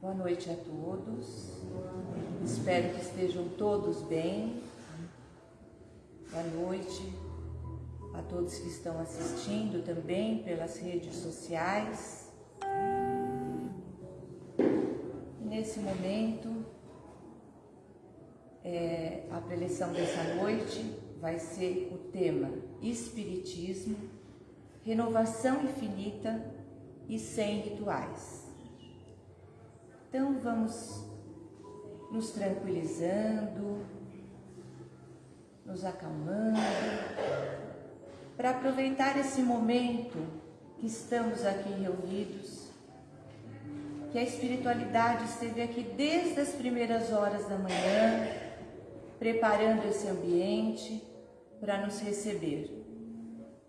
Boa noite a todos. Espero que estejam todos bem. Boa noite a todos que estão assistindo também pelas redes sociais. Nesse momento, é, a preleção dessa noite vai ser o tema Espiritismo, renovação infinita e sem rituais. Então vamos nos tranquilizando, nos acalmando, para aproveitar esse momento que estamos aqui reunidos, que a espiritualidade esteve aqui desde as primeiras horas da manhã, preparando esse ambiente para nos receber.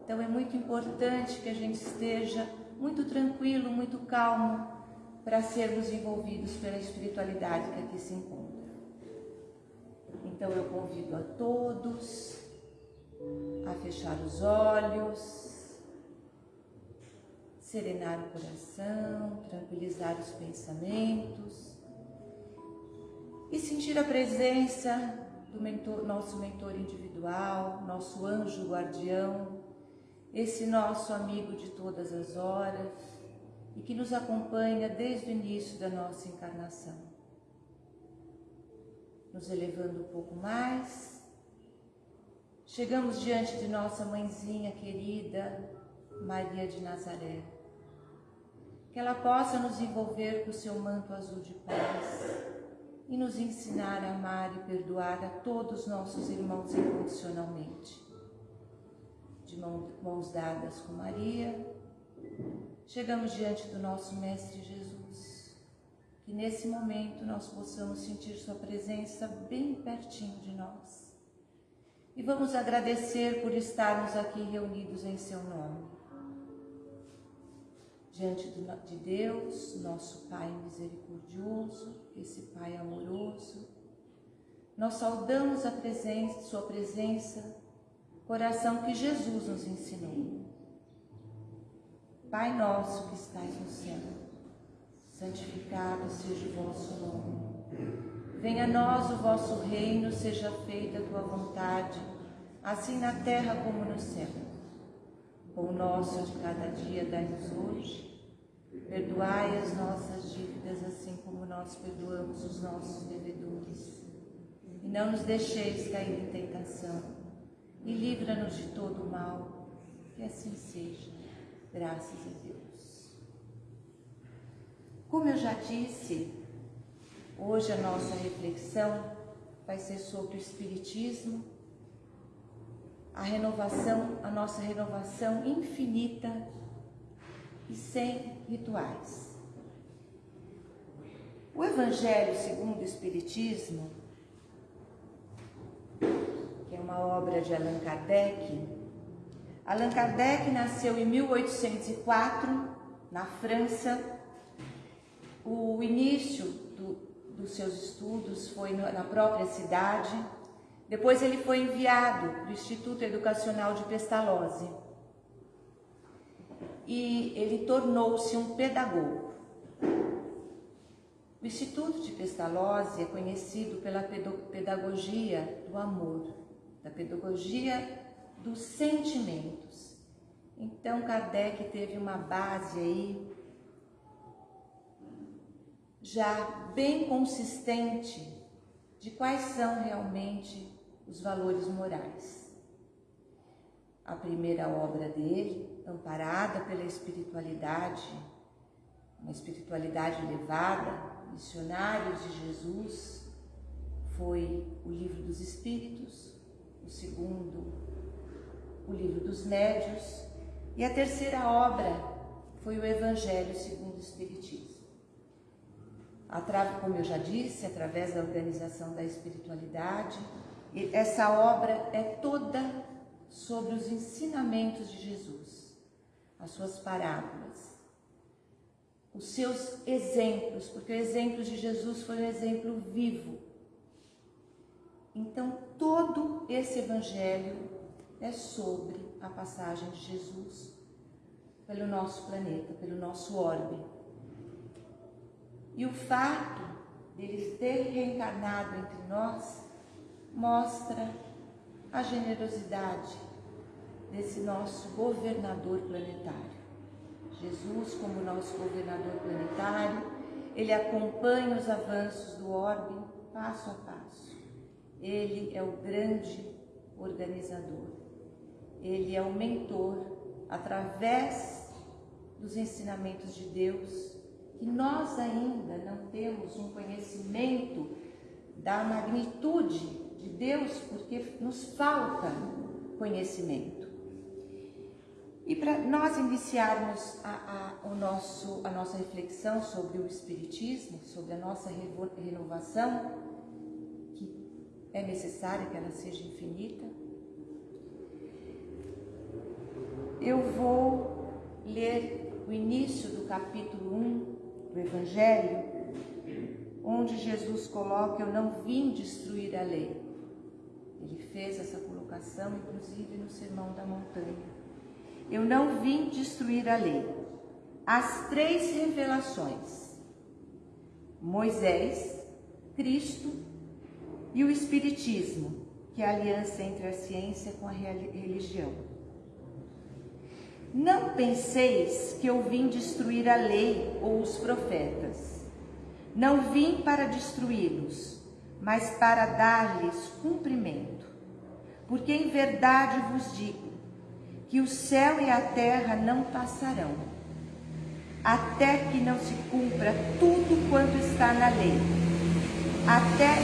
Então é muito importante que a gente esteja muito tranquilo, muito calmo, para sermos envolvidos pela espiritualidade que aqui se encontra. Então eu convido a todos a fechar os olhos, serenar o coração, tranquilizar os pensamentos e sentir a presença do mentor, nosso mentor individual, nosso anjo guardião, esse nosso amigo de todas as horas e que nos acompanha desde o início da nossa encarnação. Nos elevando um pouco mais, chegamos diante de nossa mãezinha querida, Maria de Nazaré. Que ela possa nos envolver com o seu manto azul de paz e nos ensinar a amar e perdoar a todos nossos irmãos incondicionalmente. De mãos dadas com Maria, chegamos diante do nosso Mestre Jesus. Que nesse momento nós possamos sentir Sua presença bem pertinho de nós. E vamos agradecer por estarmos aqui reunidos em Seu nome. Diante de Deus, nosso Pai misericordioso, esse Pai amoroso, nós saudamos a presença, Sua presença, coração que Jesus nos ensinou Pai nosso que estais no céu, santificado seja o vosso nome. Venha a nós o vosso reino, seja feita a tua vontade, assim na terra como no céu. O nosso de cada dia dai-nos hoje. Perdoai as nossas dívidas, assim como nós perdoamos os nossos devedores. E não nos deixeis cair em tentação, e livra-nos de todo o mal, que assim seja Graças a Deus. Como eu já disse, hoje a nossa reflexão vai ser sobre o Espiritismo, a renovação, a nossa renovação infinita e sem rituais. O Evangelho segundo o Espiritismo, que é uma obra de Allan Kardec, Allan Kardec nasceu em 1804, na França. O início do, dos seus estudos foi na própria cidade. Depois ele foi enviado para o Instituto Educacional de Pestalozzi. E ele tornou-se um pedagogo. O Instituto de Pestalozzi é conhecido pela pedagogia do amor, da pedagogia dos sentimentos. Então Kardec teve uma base aí já bem consistente de quais são realmente os valores morais. A primeira obra dele, amparada pela espiritualidade, uma espiritualidade elevada, Missionários de Jesus, foi o Livro dos Espíritos, o segundo, o livro dos médios, e a terceira obra foi o Evangelho segundo o Espiritismo. Como eu já disse, através da organização da espiritualidade, essa obra é toda sobre os ensinamentos de Jesus, as suas parábolas, os seus exemplos, porque o exemplo de Jesus foi um exemplo vivo. Então, todo esse evangelho é sobre a passagem de Jesus pelo nosso planeta, pelo nosso orbe. E o fato dele ter reencarnado entre nós mostra a generosidade desse nosso governador planetário. Jesus, como nosso governador planetário, ele acompanha os avanços do orbe passo a passo. Ele é o grande organizador. Ele é o mentor através dos ensinamentos de Deus, que nós ainda não temos um conhecimento da magnitude de Deus, porque nos falta conhecimento. E para nós iniciarmos a, a, o nosso, a nossa reflexão sobre o Espiritismo, sobre a nossa renovação, que é necessária que ela seja infinita, eu vou ler o início do capítulo 1 do Evangelho, onde Jesus coloca: Eu não vim destruir a lei. Ele fez essa colocação, inclusive no Sermão da Montanha. Eu não vim destruir a lei. As três revelações: Moisés, Cristo e o Espiritismo, que é a aliança entre a ciência com a religião. Não penseis que eu vim destruir a lei ou os profetas. Não vim para destruí-los, mas para dar-lhes cumprimento. Porque em verdade vos digo que o céu e a terra não passarão, até que não se cumpra tudo quanto está na lei, até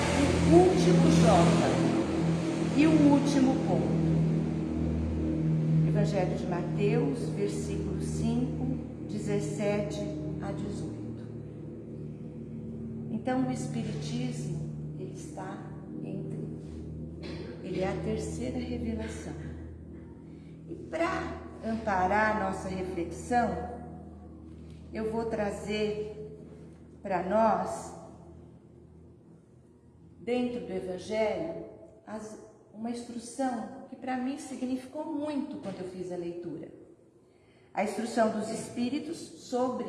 o último J e o último ponto. Evangelho de Mateus, versículo 5, 17 a 18. Então o Espiritismo, ele está entre, ele é a terceira revelação para amparar a nossa reflexão, eu vou trazer para nós, dentro do Evangelho, as, uma instrução que para mim significou muito quando eu fiz a leitura. A instrução dos Espíritos sobre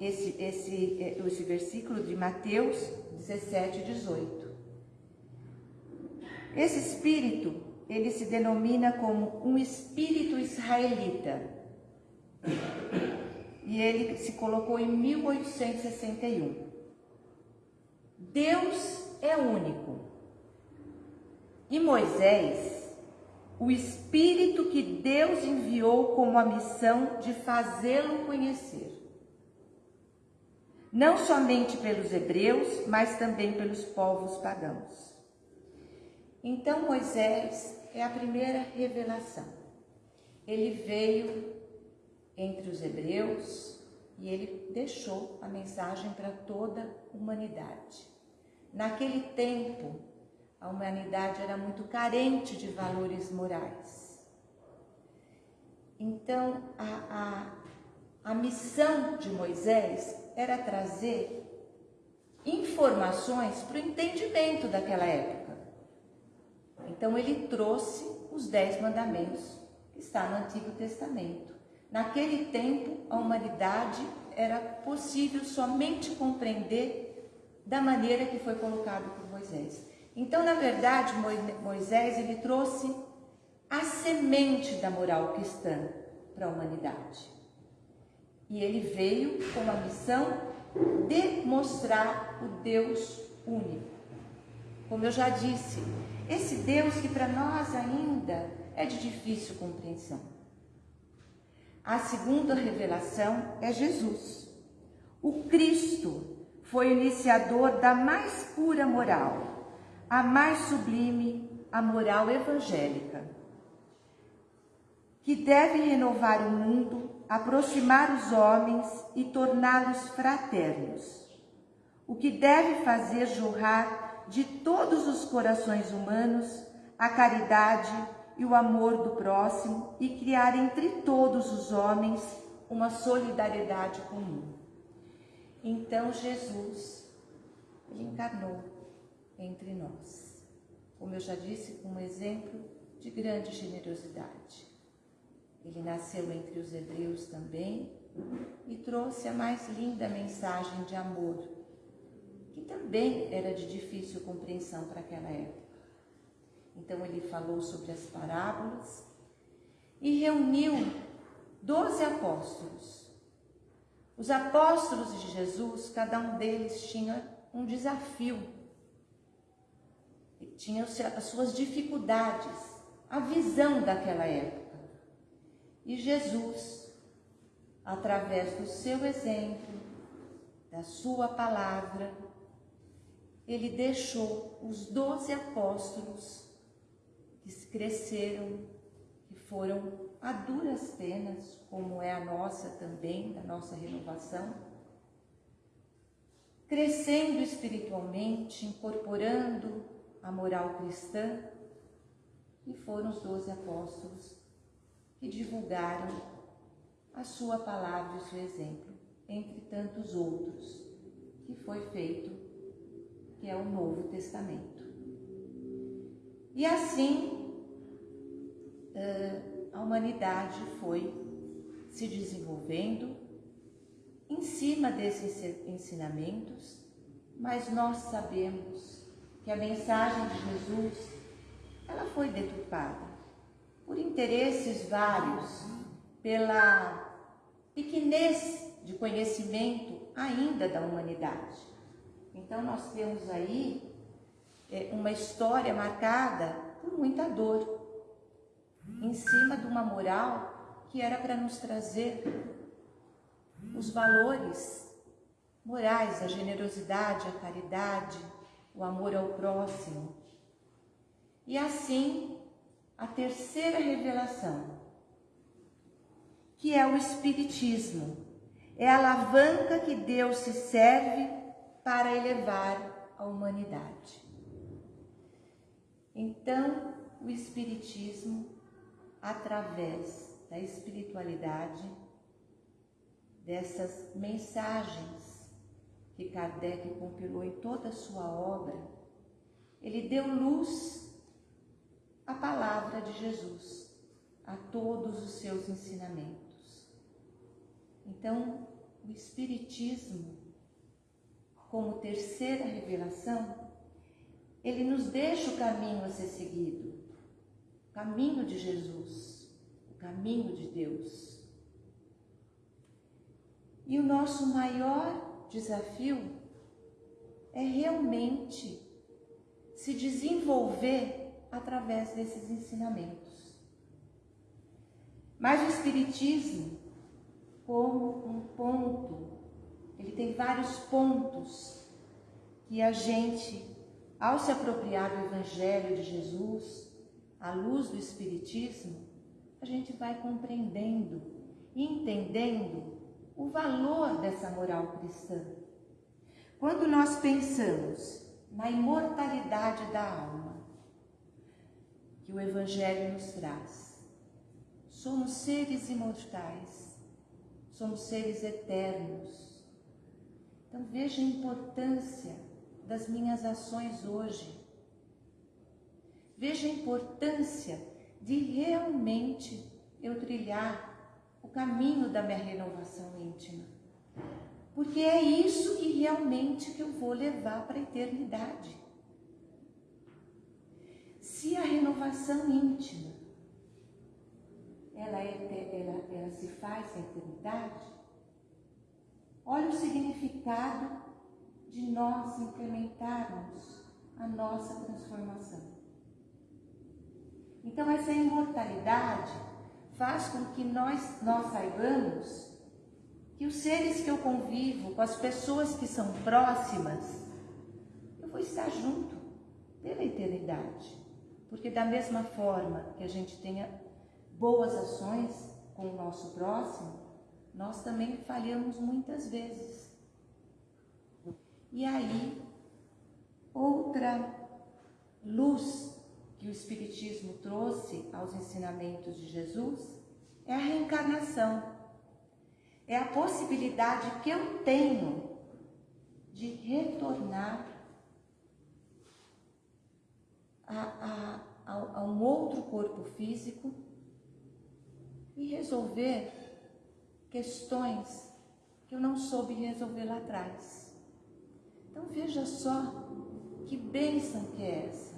esse, esse, esse versículo de Mateus 17, 18. Esse Espírito ele se denomina como um espírito israelita. E ele se colocou em 1861. Deus é único. E Moisés, o espírito que Deus enviou como a missão de fazê-lo conhecer. Não somente pelos hebreus, mas também pelos povos pagãos. Então Moisés é a primeira revelação. Ele veio entre os hebreus e ele deixou a mensagem para toda a humanidade. Naquele tempo, a humanidade era muito carente de valores morais. Então, a, a, a missão de Moisés era trazer informações para o entendimento daquela época. Então ele trouxe os dez mandamentos que está no Antigo Testamento. Naquele tempo, a humanidade era possível somente compreender da maneira que foi colocado por Moisés. Então, na verdade, Moisés ele trouxe a semente da moral cristã para a humanidade. E ele veio com a missão de mostrar o Deus único. Como eu já disse, esse Deus que para nós ainda é de difícil compreensão. A segunda revelação é Jesus. O Cristo foi o iniciador da mais pura moral, a mais sublime, a moral evangélica, que deve renovar o mundo, aproximar os homens e torná-los fraternos, o que deve fazer jorrar de todos os corações humanos a caridade e o amor do próximo e criar entre todos os homens uma solidariedade comum. Então Jesus, ele encarnou entre nós. Como eu já disse, um exemplo de grande generosidade. Ele nasceu entre os hebreus também, e trouxe a mais linda mensagem de amor, que também era de difícil compreensão para aquela época. Então ele falou sobre as parábolas e reuniu doze apóstolos. Os apóstolos de Jesus, cada um deles tinha um desafio, tinha as suas dificuldades, a visão daquela época. E Jesus, através do seu exemplo, da sua palavra, ele deixou os doze apóstolos que cresceram, que foram a duras penas, como é a nossa também, da nossa renovação, crescendo espiritualmente, incorporando a moral cristã, e foram os doze apóstolos que divulgaram a sua palavra e o seu exemplo, entre tantos outros, que foi feito, que é o Novo Testamento. E assim, a humanidade foi se desenvolvendo em cima desses ensinamentos, mas nós sabemos que a mensagem de Jesus ela foi deturpada por interesses vários, pela pequenez de conhecimento ainda da humanidade. Então nós temos aí é, uma história marcada por muita dor, em cima de uma moral que era para nos trazer os valores morais, a generosidade, a caridade, o amor ao próximo. E assim, a terceira revelação, que é o Espiritismo, é a alavanca que Deus se serve para elevar a humanidade. Então, o Espiritismo, através da espiritualidade, dessas mensagens que Kardec compilou em toda a sua obra, ele deu luz à palavra de Jesus, a todos os seus ensinamentos. Então, o Espiritismo, como terceira revelação, ele nos deixa o caminho a ser seguido, o caminho de Jesus, o caminho de Deus. E o nosso maior desafio é realmente se desenvolver através desses ensinamentos. Mas o Espiritismo, como um ponto, ele tem vários pontos que a gente, ao se apropriar do Evangelho de Jesus, à luz do Espiritismo, a gente vai compreendendo entendendo o valor dessa moral cristã. Quando nós pensamos na imortalidade da alma que o Evangelho nos traz, somos seres imortais, somos seres eternos. Então veja a importância das minhas ações hoje. Veja a importância de realmente eu trilhar o caminho da minha renovação íntima. Porque é isso que realmente que eu vou levar para a eternidade. Se a renovação íntima ela, é, ela, ela se faz na eternidade, olha o significado de nós implementarmos a nossa transformação. Então, essa imortalidade faz com que nós, nós saibamos que os seres que eu convivo, com as pessoas que são próximas, eu vou estar junto pela eternidade. Porque da mesma forma que a gente tenha boas ações com o nosso próximo, nós também falhamos muitas vezes. E aí, outra luz que o Espiritismo trouxe aos ensinamentos de Jesus é a reencarnação. É a possibilidade que eu tenho de retornar a, a, a, a um outro corpo físico e resolver questões que eu não soube resolver lá atrás. Então veja só que bênção que é essa.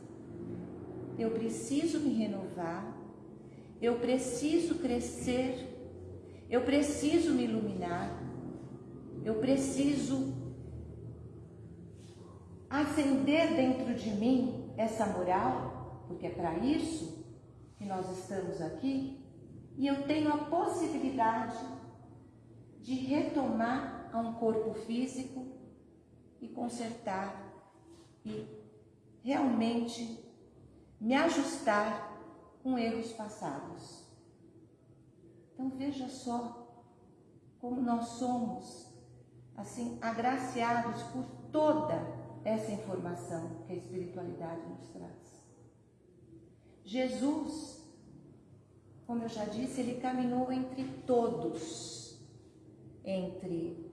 Eu preciso me renovar, eu preciso crescer, eu preciso me iluminar, eu preciso acender dentro de mim essa moral, porque é para isso que nós estamos aqui, e eu tenho a possibilidade de retomar a um corpo físico e consertar e realmente me ajustar com erros passados. Então veja só como nós somos assim agraciados por toda essa informação que a espiritualidade nos traz. Jesus, como eu já disse, ele caminhou entre todos, entre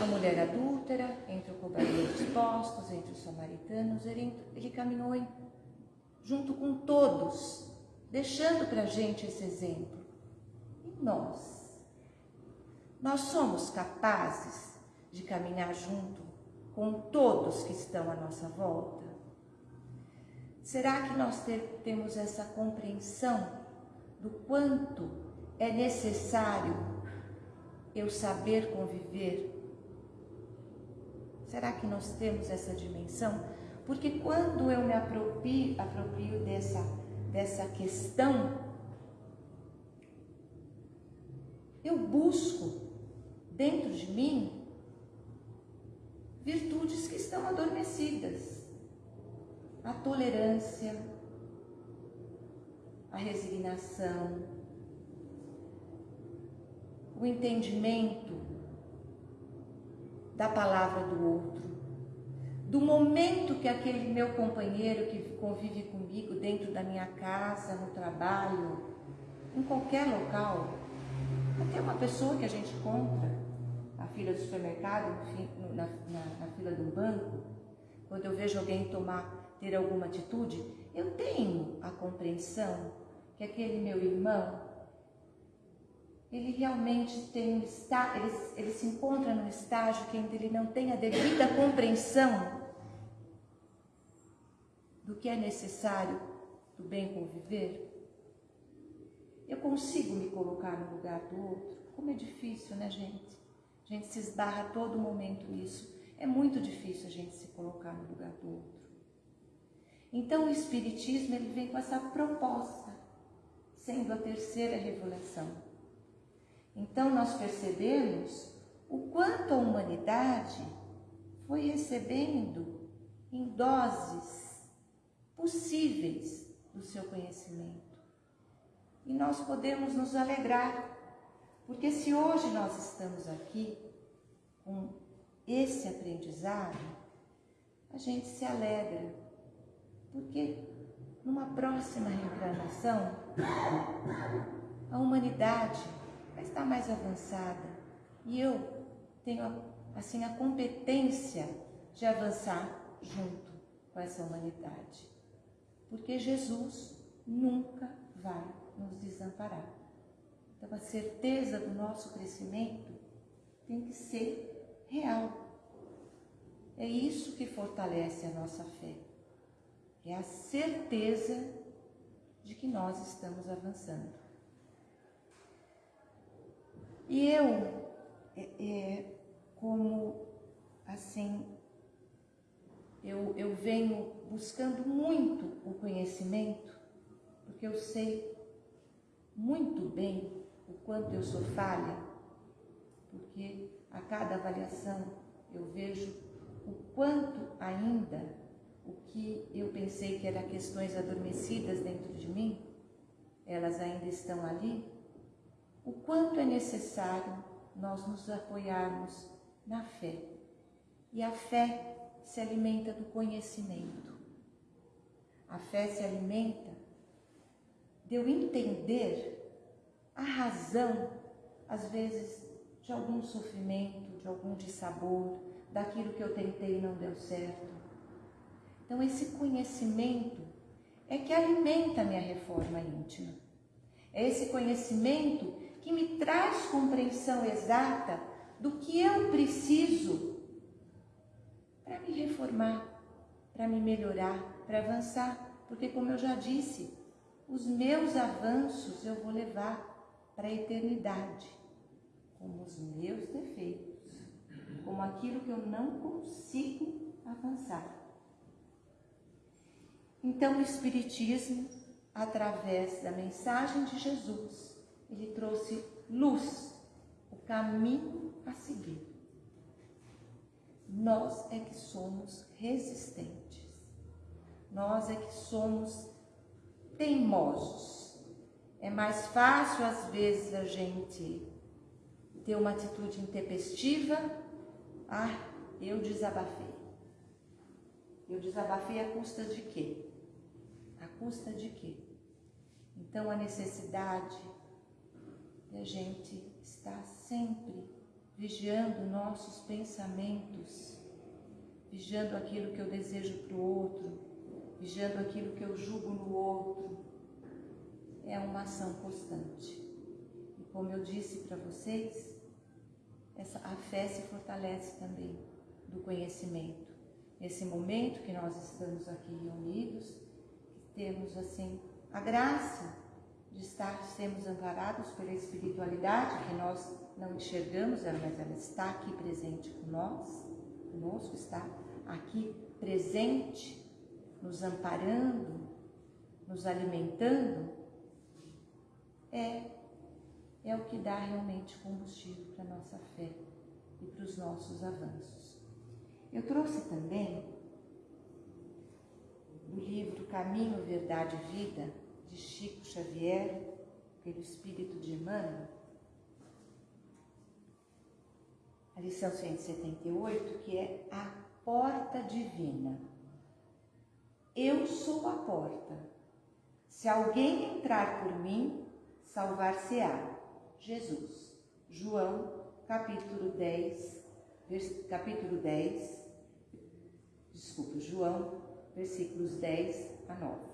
a mulher adúltera, entre o cobrador de postos, entre os samaritanos, ele, ele caminhou em, junto com todos, deixando para a gente esse exemplo. E nós? Nós somos capazes de caminhar junto com todos que estão à nossa volta? Será que nós ter, temos essa compreensão do quanto é necessário eu saber conviver? Será que nós temos essa dimensão? Porque quando eu me aproprio, aproprio dessa, dessa questão, eu busco dentro de mim virtudes que estão adormecidas. A tolerância, a resignação, o entendimento da palavra do outro, do momento que aquele meu companheiro que convive comigo dentro da minha casa, no trabalho, em qualquer local, até uma pessoa que a gente encontra, fila do supermercado, na, na, na fila do banco, quando eu vejo alguém tomar, ter alguma atitude, eu tenho a compreensão que aquele meu irmão, ele realmente tem um está, ele, ele se encontra num estágio que ainda ele não tem a devida compreensão do que é necessário do bem conviver. Eu consigo me colocar no lugar do outro. Como é difícil, né, gente? A gente se esbarra a todo momento nisso. É muito difícil a gente se colocar no lugar do outro. Então o Espiritismo ele vem com essa proposta, sendo a terceira revelação. Então nós percebemos o quanto a humanidade foi recebendo em doses possíveis do seu conhecimento. E nós podemos nos alegrar porque se hoje nós estamos aqui com esse aprendizado, a gente se alegra, porque numa próxima reencarnação, a humanidade estar mais avançada e eu tenho assim a competência de avançar junto com essa humanidade, porque Jesus nunca vai nos desamparar. Então, a certeza do nosso crescimento tem que ser real. É isso que fortalece a nossa fé. É a certeza de que nós estamos avançando. E eu, é, é, como assim, eu, eu venho buscando muito o conhecimento, porque eu sei muito bem o quanto eu sou falha, porque a cada avaliação eu vejo o quanto ainda o que eu pensei que eram questões adormecidas dentro de mim, elas ainda estão ali, o quanto é necessário nós nos apoiarmos na fé. E a fé se alimenta do conhecimento. A fé se alimenta de eu entender a razão, às vezes, de algum sofrimento, de algum dissabor, daquilo que eu tentei e não deu certo. Então, esse conhecimento é que alimenta a minha reforma íntima. É esse conhecimento que me traz compreensão exata do que eu preciso para me reformar, para me melhorar, para avançar. Porque, como eu já disse, os meus avanços eu vou levar para a eternidade, como os meus defeitos, como aquilo que eu não consigo avançar. Então, o Espiritismo, através da mensagem de Jesus, ele trouxe luz, o caminho a seguir. Nós é que somos resistentes, nós é que somos teimosos. É mais fácil, às vezes, a gente ter uma atitude intempestiva. Ah, eu desabafei. Eu desabafei a custa de quê? A custa de quê? Então, a necessidade de a gente estar sempre vigiando nossos pensamentos, vigiando aquilo que eu desejo para o outro, vigiando aquilo que eu julgo no outro. É uma ação constante. E como eu disse para vocês, essa, a fé se fortalece também do conhecimento. Nesse momento que nós estamos aqui reunidos, temos assim a graça de estar, sermos amparados pela espiritualidade que nós não enxergamos, mas ela está aqui presente com nós, conosco, está aqui presente, nos amparando, nos alimentando, é, é o que dá realmente combustível para a nossa fé e para os nossos avanços. Eu trouxe também do livro Caminho, Verdade e Vida, de Chico Xavier, pelo Espírito de Emmanuel, a lição 178, que é a porta divina. Eu sou a porta. Se alguém entrar por mim, salvar-se-á. Jesus. João, capítulo 10, capítulo 10, desculpa, João, versículos 10 a 9.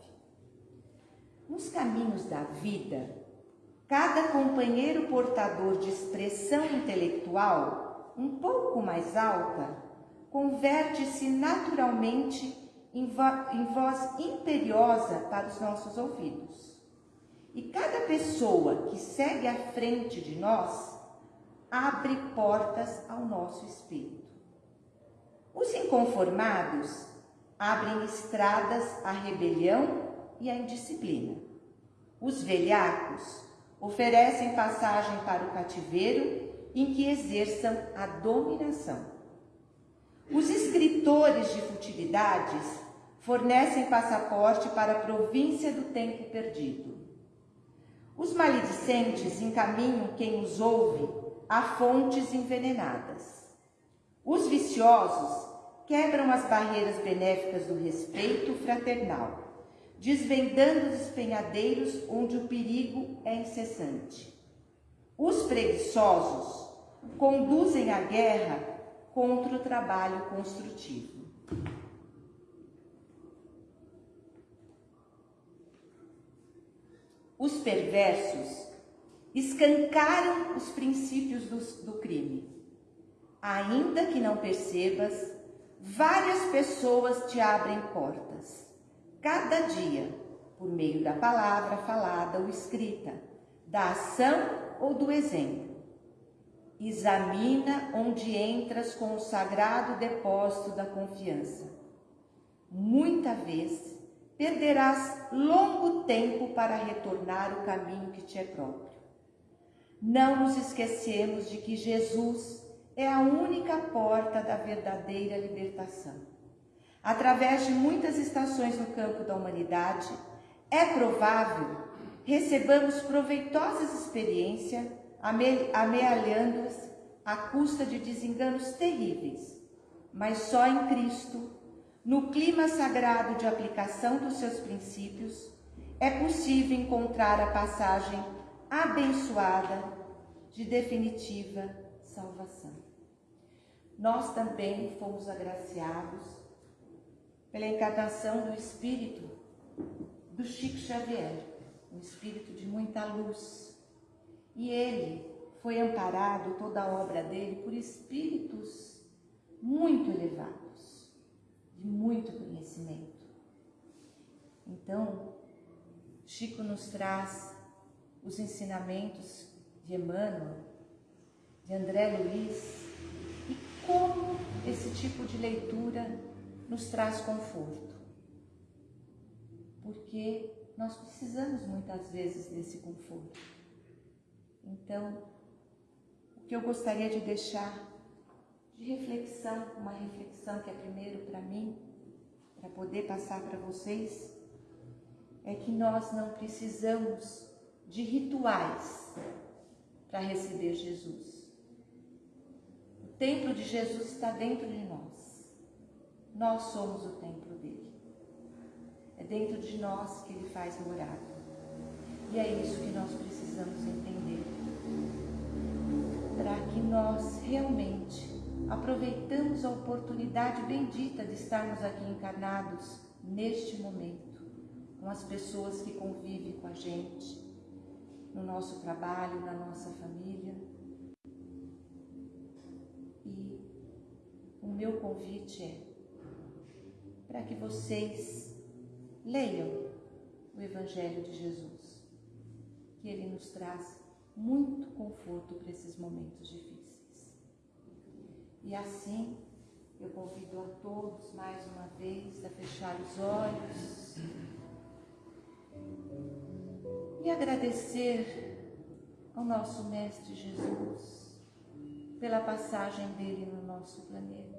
Nos caminhos da vida, cada companheiro portador de expressão intelectual um pouco mais alta converte-se naturalmente em, voz imperiosa para os nossos ouvidos. E cada pessoa que segue à frente de nós abre portas ao nosso espírito. Os inconformados abrem estradas à rebelião e à indisciplina. Os velhacos oferecem passagem para o cativeiro em que exerçam a dominação. Os escritores de futilidades fornecem passaporte para a província do tempo perdido. Os maledicentes encaminham quem os ouve a fontes envenenadas. Os viciosos quebram as barreiras benéficas do respeito fraternal, desvendando os espenhadeiros onde o perigo é incessante. Os preguiçosos conduzem a guerra contra o trabalho construtivo. Os perversos escancaram os princípios do, do crime. Ainda que não percebas, várias pessoas te abrem portas, cada dia, por meio da palavra falada ou escrita, da ação ou do exemplo. Examina onde entras com o sagrado depósito da confiança. Muita vez perderás longo tempo para retornar o caminho que te é próprio. Não nos esquecemos de que Jesus é a única porta da verdadeira libertação. Através de muitas estações no campo da humanidade, é provável recebamos proveitosas experiências, amealhando-as à custa de desenganos terríveis, mas só em Cristo, no clima sagrado de aplicação dos seus princípios, é possível encontrar a passagem abençoada de definitiva salvação. Nós também fomos agraciados pela encarnação do Espírito do Chico Xavier, um espírito de muita luz. E ele foi amparado, toda a obra dele, por espíritos muito elevados, de muito conhecimento. Então, Chico nos traz os ensinamentos de Emmanuel, de André Luiz, e como esse tipo de leitura nos traz conforto. Porque nós precisamos muitas vezes desse conforto. Então, o que eu gostaria de deixar de reflexão, uma reflexão que é primeiro para mim, para poder passar para vocês, é que nós não precisamos de rituais para receber Jesus. O templo de Jesus está dentro de nós. Nós somos o templo dele. É dentro de nós que ele faz morada. E é isso que nós precisamos entender. Para que nós realmente aproveitamos a oportunidade bendita de estarmos aqui encarnados neste momento, com as pessoas que convivem com a gente, no nosso trabalho, na nossa família. E o meu convite é para que vocês leiam o Evangelho de Jesus, que ele nos traz muito conforto para esses momentos difíceis. E assim, eu convido a todos mais uma vez a fechar os olhos e agradecer ao nosso Mestre Jesus pela passagem dele no nosso planeta,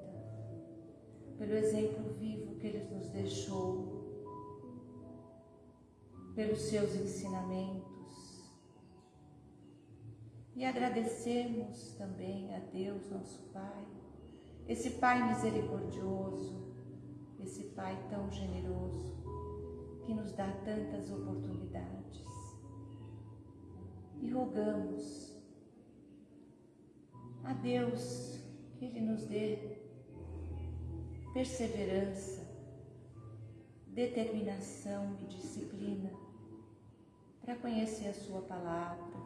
pelo exemplo vivo que ele nos deixou, pelos seus ensinamentos. E agradecermos também a Deus, nosso Pai, esse Pai misericordioso, esse Pai tão generoso, que nos dá tantas oportunidades e rogamos a Deus que Ele nos dê perseverança, determinação e disciplina para conhecer a Sua palavra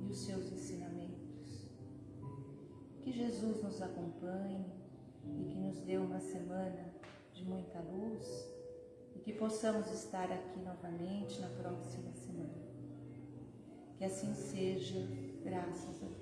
e os seus ensinamentos. Que Jesus nos acompanhe e que nos dê uma semana de muita luz e que possamos estar aqui novamente na próxima semana. Que assim seja, graças a Deus.